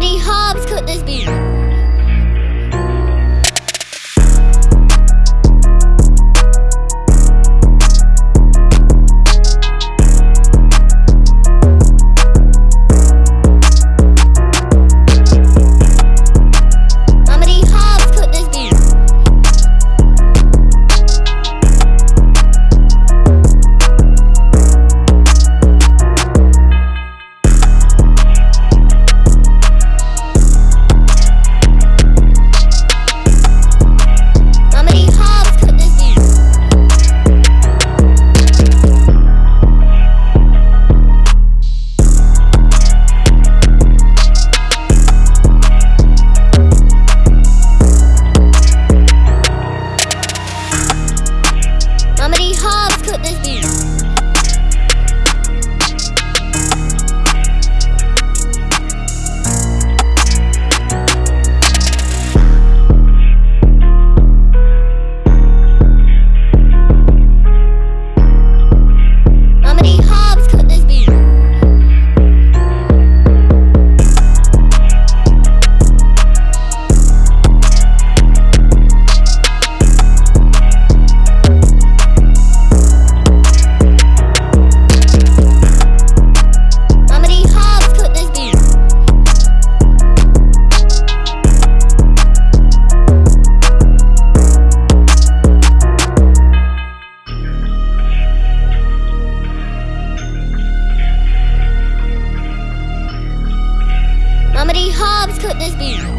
many hobs could this be? Cooked this beat. D Hobbs cooked this beat.